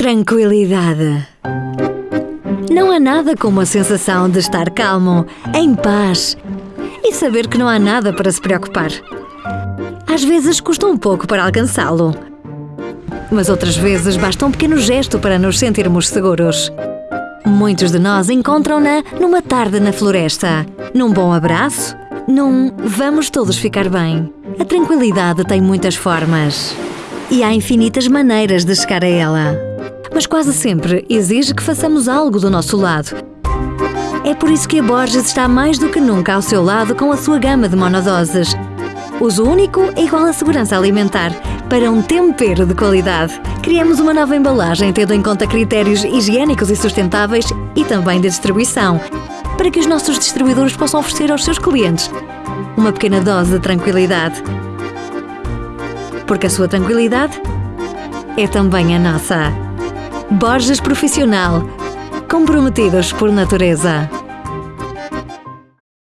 Tranquilidade. Não há nada como a sensação de estar calmo, em paz e saber que não há nada para se preocupar. Às vezes custa um pouco para alcançá-lo, mas outras vezes basta um pequeno gesto para nos sentirmos seguros. Muitos de nós encontram-na numa tarde na floresta, num bom abraço, num vamos todos ficar bem. A tranquilidade tem muitas formas e há infinitas maneiras de chegar a ela mas quase sempre exige que façamos algo do nosso lado. É por isso que a Borges está mais do que nunca ao seu lado com a sua gama de monodoses. Uso único é igual à segurança alimentar. Para um tempero de qualidade, criamos uma nova embalagem tendo em conta critérios higiênicos e sustentáveis e também de distribuição, para que os nossos distribuidores possam oferecer aos seus clientes uma pequena dose de tranquilidade. Porque a sua tranquilidade é também a nossa. Borges Profissional. Comprometidos por natureza.